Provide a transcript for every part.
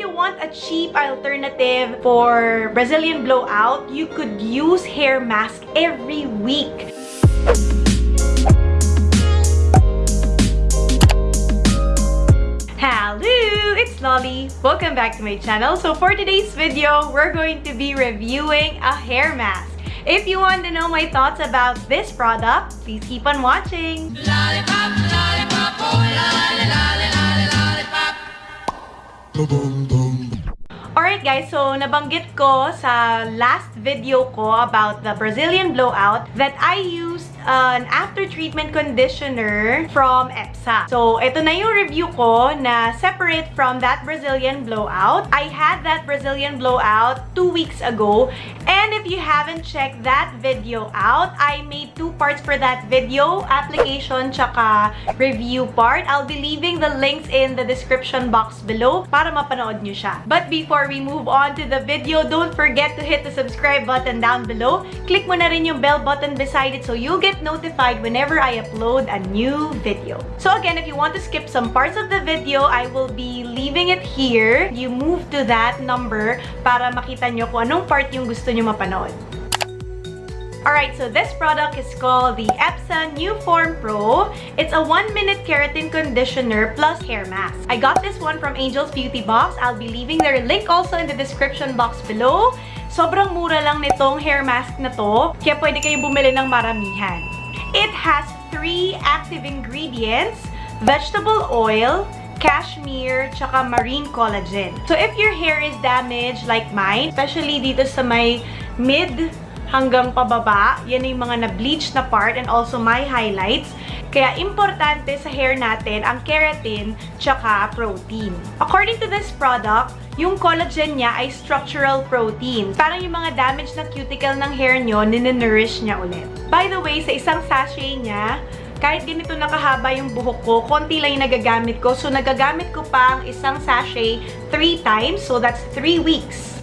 you want a cheap alternative for Brazilian blowout, you could use hair mask every week. Hello! It's Lolly. Welcome back to my channel. So for today's video, we're going to be reviewing a hair mask. If you want to know my thoughts about this product, please keep on watching. Lollipop, lollipop, oh Alright guys, so nabanggit ko sa last video ko about the Brazilian blowout that I used an after-treatment conditioner from EPSA. So, ito na yung review ko na separate from that Brazilian blowout. I had that Brazilian blowout two weeks ago. And if you haven't checked that video out, I made two parts for that video, application tsaka review part. I'll be leaving the links in the description box below para mapanood nyo siya. But before we move on to the video, don't forget to hit the subscribe button down below. Click mo na rin yung bell button beside it so you'll get notified whenever I upload a new video. So again, if you want to skip some parts of the video, I will be leaving it here. You move to that number para makita nyo kung anong part yung gusto nyo mapanood. Alright, so this product is called the Epsa New Form Pro. It's a 1-minute keratin conditioner plus hair mask. I got this one from Angel's Beauty Box. I'll be leaving their link also in the description box below. Sobrang mura lang nitong hair mask na to, kaya pwede kayong bumili ng maramihan. It has three active ingredients, vegetable oil, cashmere, tsaka marine collagen. So if your hair is damaged like mine, especially dito sa may mid hanggang pababa, yan yung mga na-bleach na part and also my highlights. Kaya importante sa hair natin ang keratin tsaka protein. According to this product, yung collagen niya ay structural protein. Parang yung mga damaged na cuticle ng hair nyo, ninenourish niya ulit. By the way, sa isang sachet niya, kahit ganito nakahaba yung buhok ko, konti lang yung nagagamit ko. So, nagagamit ko pa ang isang sachet 3 times. So, that's 3 weeks.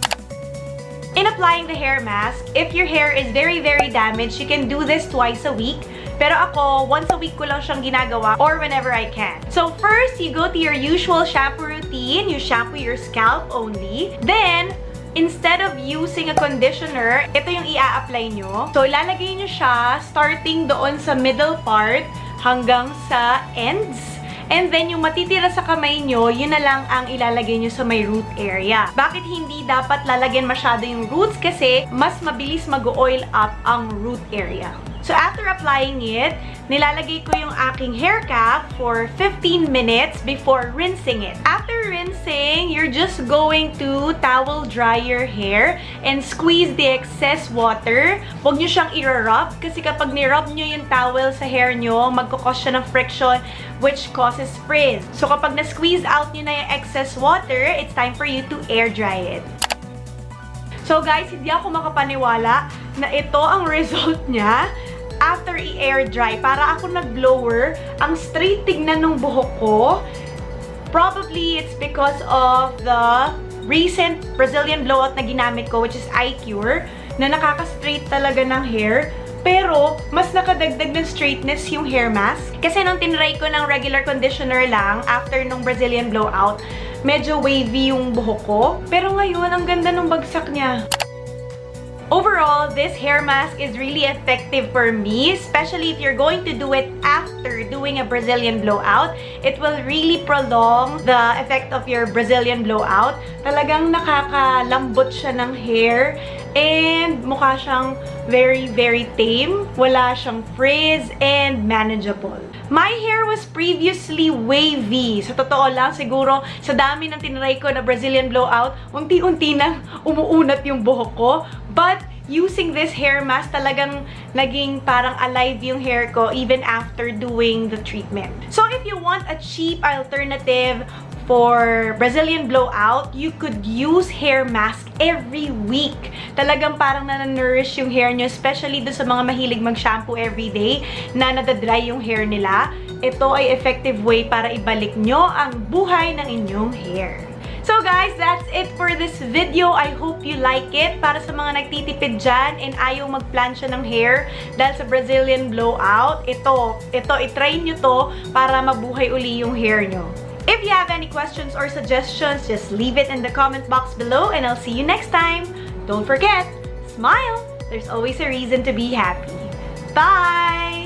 In applying the hair mask, if your hair is very, very damaged, you can do this twice a week. Pero ako, once a week ko lang siyang ginagawa or whenever I can. So first, you go to your usual shampoo routine. You shampoo your scalp only. Then, instead of using a conditioner, ito yung i-a-apply nyo. So, ilalagay nyo siya starting doon sa middle part hanggang sa ends. And then, yung matitira sa kamay nyo, yun na lang ang ilalagay nyo sa may root area. Bakit hindi dapat lalagyan masyado yung roots? Kasi, mas mabilis mag-oil up ang root area. So, after applying it, nilalagay ko yung aking hair cap for 15 minutes before rinsing it. After rinsing, you're just going to towel dry your hair and squeeze the excess water. Huwag nyo siyang i-rub kasi kapag ni-rub nyo yung towel sa hair nyo, magkakos siya ng friction which causes frizz. So, kapag na-squeeze out nyo na yung excess water, it's time for you to air dry it. So guys, hindi ako makapaniwala na ito ang result niya after i-air dry. Para ako nag-blower, ang straight tignan ng buhok ko. Probably it's because of the recent Brazilian blowout na ginamit ko, which is iCure, na nakaka-straight talaga ng hair. Pero, mas nakadagdag ng straightness yung hair mask. Kasi nung tinry ko ng regular conditioner lang, after nung Brazilian blowout, medyo wavy yung buhok ko. Pero ngayon, ang ganda ng bagsak niya. Overall, this hair mask is really effective for me, especially if you're going to do it after doing a Brazilian blowout. It will really prolong the effect of your Brazilian blowout. Talagang nakakalambot siya ng hair and mukha siyang very, very tame. Wala siyang frizz and manageable. My hair was previously wavy. Sa totoo lang, siguro sa dami ng tinry ko na Brazilian blowout, unti-unti nang umuunat yung buhok ko. But using this hair mask, talagang naging parang alive yung hair ko even after doing the treatment. So if you want a cheap alternative for Brazilian blowout, you could use hair mask every week. Talagang parang nananourish yung hair nyo, especially do sa mga mahilig mag-shampoo everyday na nadadry yung hair nila. Ito ay effective way para ibalik nyo ang buhay ng inyong hair. So guys, that's it for this video. I hope you like it. Para sa mga nagtitipid dyan and ayaw magplansya ng hair dahil sa Brazilian blowout, ito, ito, itry nyo to para mabuhay uli yung hair nyo. If you have any questions or suggestions, just leave it in the comment box below and I'll see you next time. Don't forget, smile! There's always a reason to be happy. Bye!